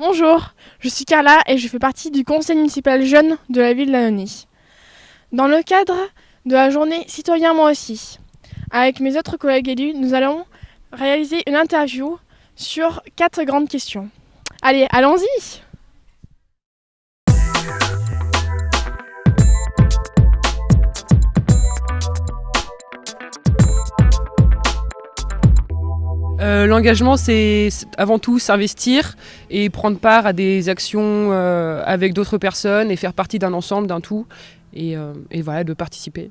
Bonjour, je suis Carla et je fais partie du conseil municipal jeune de la ville Lanonie. Dans le cadre de la journée Citoyen Moi aussi, avec mes autres collègues élus, nous allons réaliser une interview sur quatre grandes questions. Allez, allons-y Euh, L'engagement, c'est avant tout s'investir et prendre part à des actions euh, avec d'autres personnes et faire partie d'un ensemble, d'un tout, et, euh, et, voilà, de participer.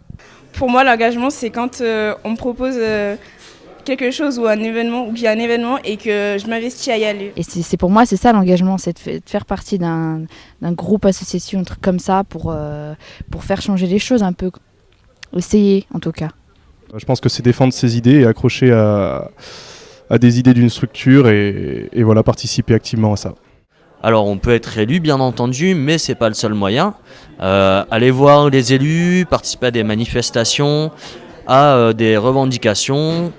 Pour moi, l'engagement, c'est quand euh, on me propose euh, quelque chose ou un événement, ou qu'il y a un événement et que je m'investis à y aller. Et c'est pour moi, c'est ça l'engagement, c'est de, de, faire partie d'un groupe, association, un truc comme ça, pour, pour faire changer les choses un peu. Essayer, en tout cas. Je pense que c'est défendre ses idées et accrocher à à des idées d'une structure et, et, voilà, participer activement à ça. Alors on peut être élu bien entendu, mais c'est pas le seul moyen. Euh, aller voir les élus, participer à des manifestations, à euh, des revendications,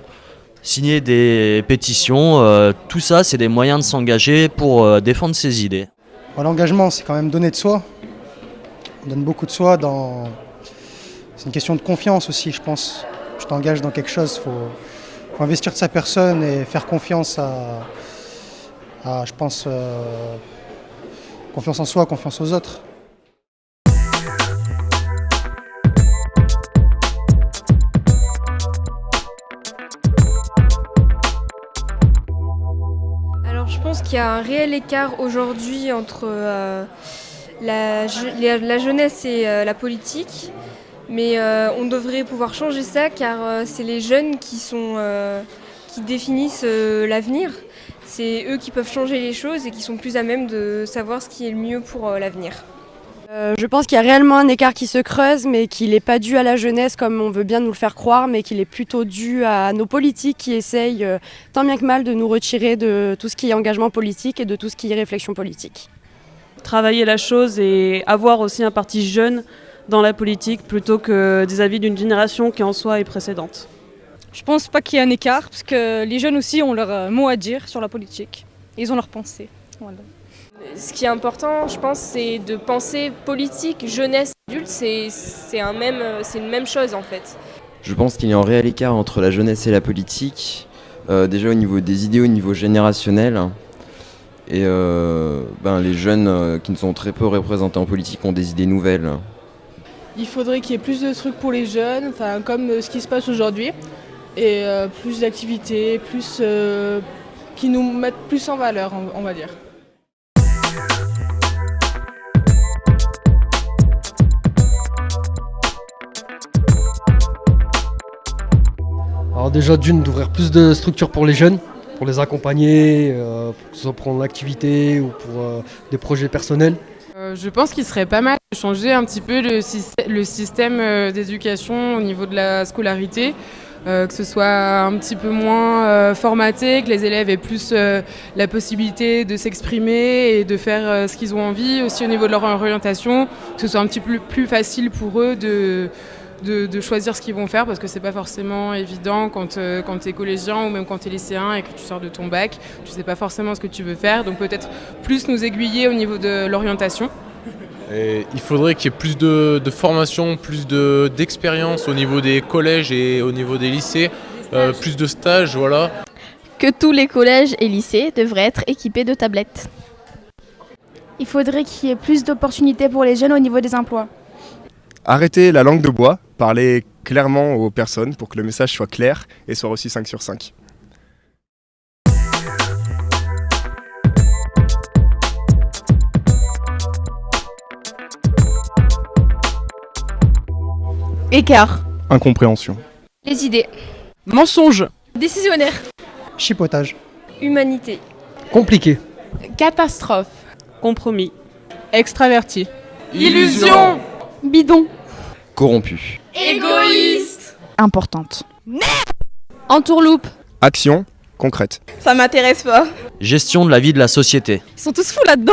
signer des pétitions, euh, tout ça c'est des moyens de s'engager pour euh, défendre ses idées. L'engagement c'est quand même donner de soi. On donne beaucoup de soi dans... C'est une question de confiance aussi je pense. Je t'engage dans quelque chose, faut investir de sa personne et faire confiance à, je pense, euh, confiance en soi, confiance aux autres. Alors je pense qu'il y a un réel écart aujourd'hui entre euh, la, la, jeunesse et euh, la politique. Mais euh, on devrait pouvoir changer ça car euh, c'est les jeunes qui, sont, euh, qui définissent l'avenir. C'est eux qui peuvent changer les choses et qui sont plus à même de savoir ce qui est le mieux pour l'avenir. Euh, je pense qu'il y a réellement un écart qui se creuse, mais qu'il n'est pas dû à la jeunesse comme on veut bien nous le faire croire, mais qu'il est plutôt dû à nos politiques qui essayent euh, tant bien que mal de nous retirer de tout ce qui est engagement politique et de tout ce qui est réflexion politique. Travailler la chose et avoir aussi un parti jeune dans la politique plutôt que des avis d'une génération qui en soi est précédente. Je pense pas qu'il y ait un écart parce que les jeunes aussi ont leur mot à dire sur la politique. Ils ont leur pensée. Voilà. Ce qui est important, je pense, c'est de penser politique, jeunesse, adulte, c'est un même, c'est une même chose en fait. Je pense qu'il y a un réel écart entre la jeunesse et la politique, euh, déjà au niveau des idées, au niveau générationnel. Et euh, ben, les jeunes euh, qui ne sont très peu représentés en politique ont des idées nouvelles. Il faudrait qu'il y ait plus de trucs pour les jeunes, enfin, comme ce qui se passe aujourd'hui, et euh, plus d'activités, plus euh, qui nous mettent plus en valeur, on, va dire. Alors déjà d'une d'ouvrir plus de structures pour les jeunes, pour les accompagner, euh, pour que ce soit pour l'activité ou pour euh, des projets personnels. Euh, je pense qu'il serait pas mal de changer un petit peu le, le système euh, d'éducation au niveau de la scolarité. Euh, que ce soit un petit peu moins formaté, que les élèves aient plus la possibilité de s'exprimer et de faire ce qu'ils ont envie, aussi au niveau de leur orientation, que ce soit un petit peu plus facile pour eux de, de, de choisir ce qu'ils vont faire, parce que c'est pas forcément évident quand, euh, quand tu es collégien ou même quand tu es lycéen et que tu sors de ton bac, tu sais pas forcément ce que tu veux faire, donc peut-être plus nous aiguiller au niveau de l'orientation. Et il faudrait qu'il y ait plus de, de formation, plus d'expérience au niveau des collèges et au niveau des lycées, euh, plus de stages, voilà. Que tous les collèges et lycées devraient être équipés de tablettes. Il faudrait qu'il y ait plus d'opportunités pour les jeunes au niveau des emplois. Arrêter la langue de bois, parler clairement aux personnes pour que le message soit clair et soit reçu 5 sur 5. Écart. Incompréhension. Les idées. Mensonge. Décisionnaire. Chipotage. Humanité. Compliqué. Catastrophe. Compromis. Extraverti. Illusion. Bidon. Corrompu. Égoïste. Importante. Entourloupe. Action concrète. Ça m'intéresse pas. Gestion de la vie de la société. Ils sont tous fous là-dedans